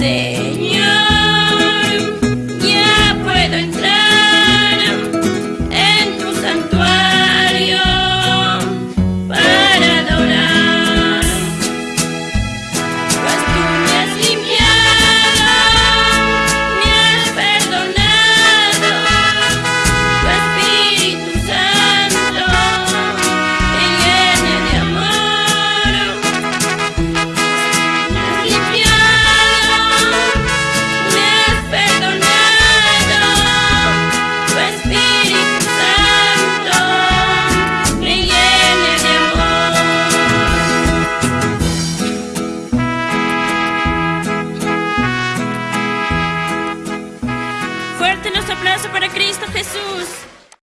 sé. Fuerte nuestro aplauso para Cristo Jesús.